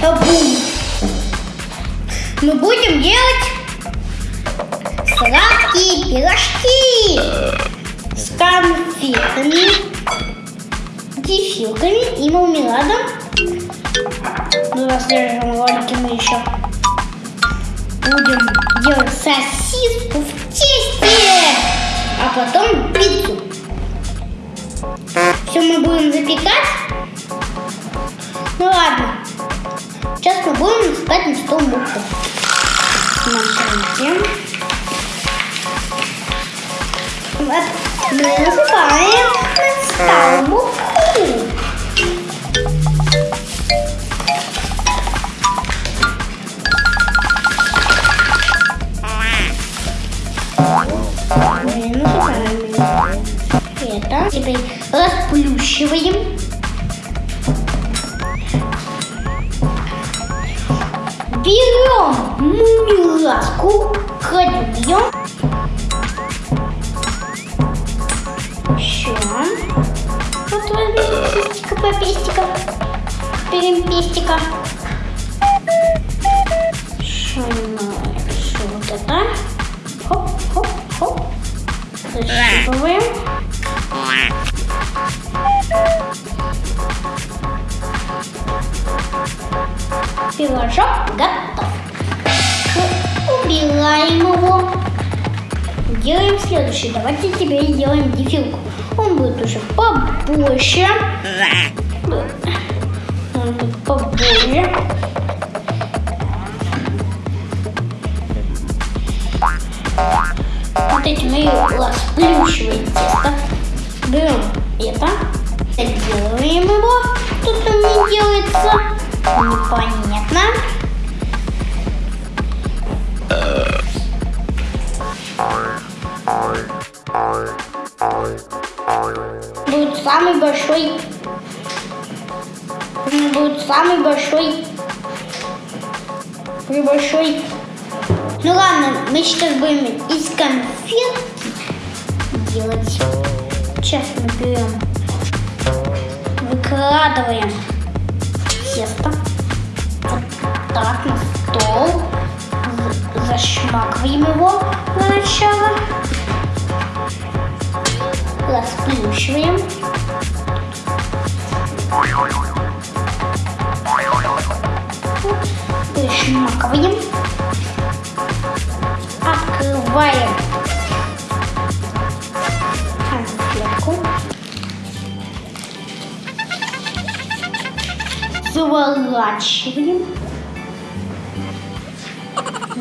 Табум. Мы будем делать сладкие пирожки с конфетами, дефилками и мармеладом. Ну, в следующем ролике мы еще будем делать сосиску в тесте, а потом пиццу. Все мы будем запекать. Ну ладно. Сейчас мы будем искать на стол муку. Смотрите. Вот мы насыпаем на стол муку. Мы насыпаем это. Теперь расплющиваем. Берем мумиласку, кладем. Еще. Вот возьмем пестика по пестика. Берем пестика. Еще еще вот это. Хоп, хоп, хоп. Защипываем. Пирожок готов. Убираем его. Делаем следующий. Давайте теперь сделаем дефилку. Он будет уже побольше. Он будет побольше. Вот этим мы расплющиваем тесто. Берем это. Делаем его. Тут он не делается. Непонятно. Будет самый большой. Будет самый большой. Большой. Ну ладно, мы сейчас будем из конфет делать. Сейчас мы берем, выкладываем тесто так на стол, зашмакиваем его для начала, расплющиваем. Пришмакиваем. Открываем конфетку. Заворачиваем.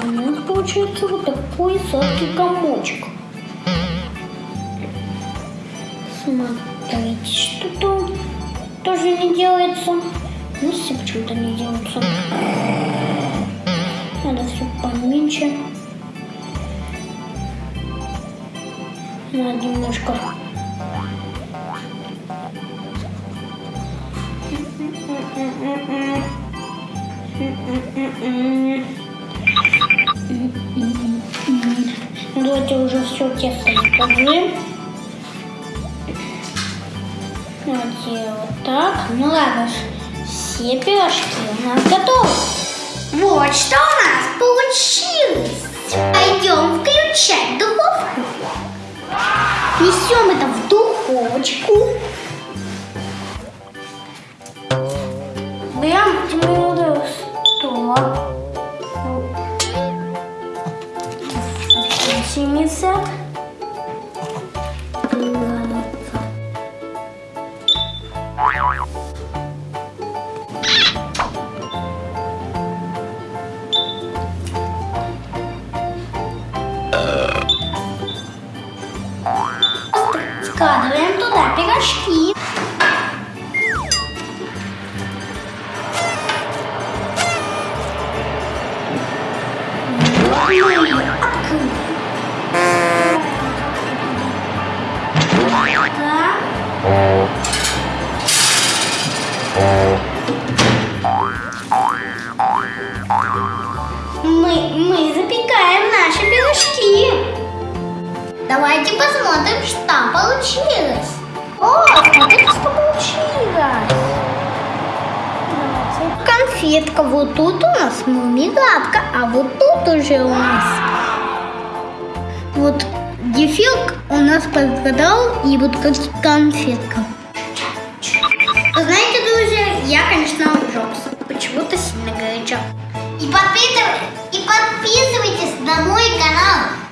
У нас получается вот такой сладкий комочек. Смотрите, что-то тоже не делается. Ну, все почему-то не делается. Надо все поменьше. Надо немножко. Давайте уже все тесто складываем. Давайте вот так. Ну ладно, все пирожки у нас готовы. Вот что у нас получилось. Пойдем включать духовку. Несем это в духовочку. Başımıza Ficou, tá vendo? Мы, запекаем наши пирожки. Давайте посмотрим, что получилось. О, смотрите, что получилось. Конфетка. Вот тут у нас мумигатка, а вот тут уже у нас вот дефилк у нас подгадал и вот как конфетка. Знаете, друзья, я, конечно, ужался. Почему-то сильно горячо. И, подписыв... подписывайтесь на мой канал